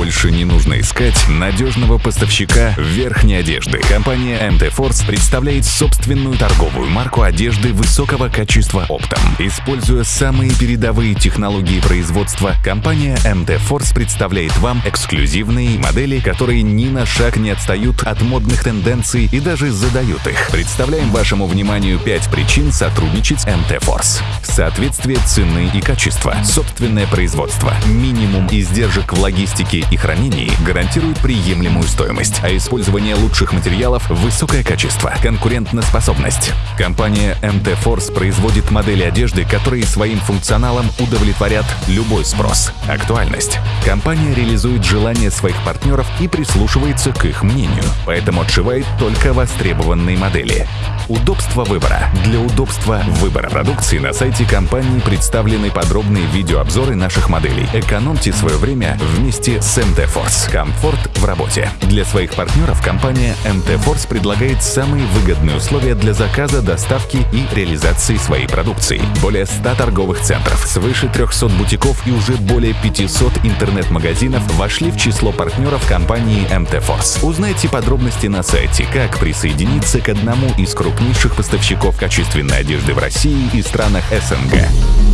больше не нужно искать надежного поставщика верхней одежды. Компания MT Force представляет собственную торговую марку одежды высокого качества оптом. Используя самые передовые технологии производства, компания MT Force представляет вам эксклюзивные модели, которые ни на шаг не отстают от модных тенденций и даже задают их. Представляем вашему вниманию 5 причин сотрудничать с MT Force. Соответствие цены и качества, собственное производство, минимум издержек в логистике и хранении гарантирует приемлемую стоимость, а использование лучших материалов – высокое качество, конкурентоспособность. Компания MT Force производит модели одежды, которые своим функционалом удовлетворят любой спрос. Актуальность. Компания реализует желания своих партнеров и прислушивается к их мнению, поэтому отшивает только востребованные модели. Удобство выбора. Для удобства выбора продукции на сайте компании представлены подробные видеообзоры наших моделей. Экономьте свое время вместе с MT Force. Комфорт в работе. Для своих партнеров компания MT Force предлагает самые выгодные условия для заказа, доставки и реализации своей продукции. Более 100 торговых центров, свыше 300 бутиков и уже более 500 интернет-магазинов вошли в число партнеров компании MT Force. Узнайте подробности на сайте, как присоединиться к одному из крупнейших поставщиков качественной одежды в России и странах СНГ.